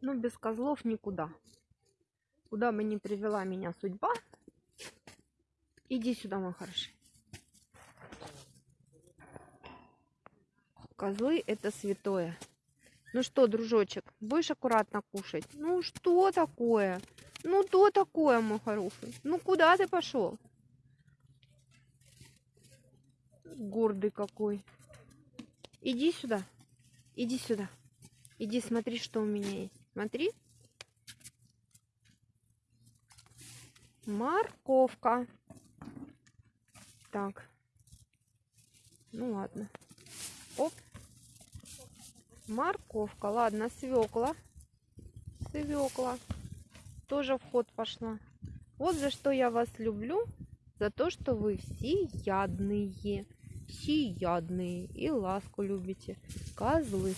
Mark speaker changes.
Speaker 1: Ну, без козлов никуда. Куда бы ни привела меня судьба. Иди сюда, мой хороший. Козлы это святое. Ну что, дружочек, будешь аккуратно кушать? Ну что такое? Ну то такое, мой хороший? Ну куда ты пошел? Гордый какой. Иди сюда. Иди сюда. Иди смотри, что у меня есть. Смотри. Морковка. Так. Ну ладно. Оп. Морковка. Ладно, свекла. Свекла. Тоже в ход пошла. Вот за что я вас люблю. За то, что вы всеядные. Всеядные. И ласку любите. Козлы.